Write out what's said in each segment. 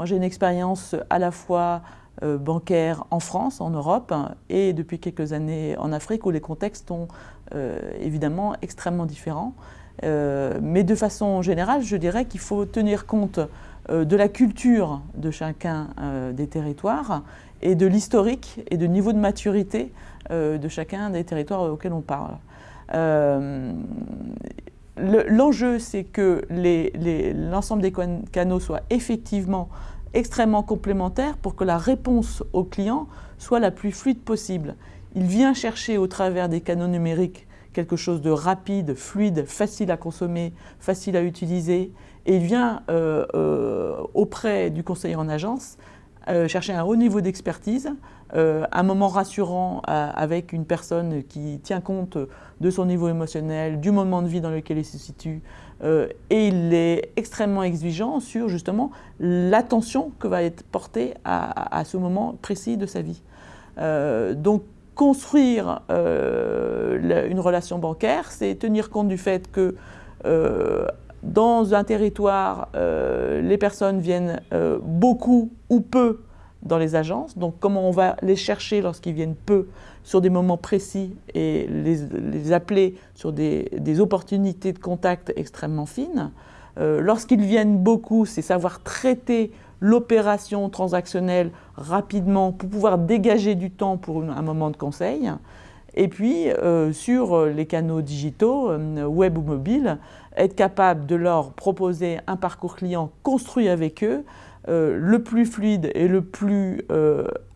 Moi, j'ai une expérience à la fois bancaire en France, en Europe, et depuis quelques années en Afrique, où les contextes sont évidemment extrêmement différents. mais de façon générale, je dirais qu'il faut tenir compte de la culture de chacun des territoires et de l'historique et de niveau de maturité de chacun des territoires auxquels on parle. L'enjeu, c'est que l'ensemble des canaux soient effectivement extrêmement complémentaires pour que la réponse au client soit la plus fluide possible. Il vient chercher au travers des canaux numériques quelque chose de rapide, fluide, facile à consommer, facile à utiliser, et il vient euh, euh, auprès du conseiller en agence euh, chercher un haut niveau d'expertise, euh, un moment rassurant euh, avec une personne qui tient compte de son niveau émotionnel, du moment de vie dans lequel il se situe, et il est extrêmement exigeant sur justement l'attention que va être portée à, ce moment précis de sa vie. donc construire une relation bancaire, c'est tenir compte du fait que dans un territoire, euh, les personnes viennent euh, beaucoup ou peu dans les agences. Donc comment on va les chercher lorsqu'ils viennent peu sur des moments précis et les, appeler sur des, opportunités de contact extrêmement fines? Euh, lorsqu'ils viennent beaucoup, c'est savoir traiter l'opération transactionnelle rapidement pour pouvoir dégager du temps pour un moment de conseil. Et puis, euh, sur les canaux digitaux, euh, web ou mobile, être capable de leur proposer un parcours client construit avec eux, euh, le plus fluide et le plus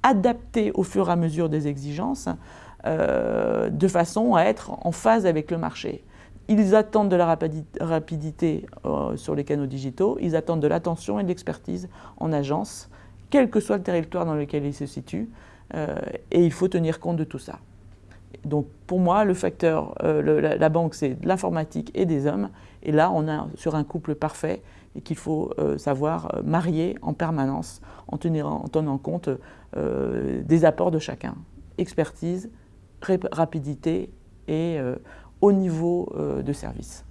adapté au fur et à mesure des exigences, de façon à être en phase avec le marché. Ils attendent de la rapidité sur les canaux digitaux, ils attendent de l'attention et de l'expertise en agence, quel que soit le territoire dans lequel ils se situent, et il faut tenir compte de tout ça. Donc pour moi, le facteur, euh, la, banque, c'est l'informatique et des hommes. Et là, on est sur un couple parfait et qu'il faut euh, savoir euh, marier en permanence en, en tenant compte des apports de chacun. Expertise, rapidité et haut niveau de service.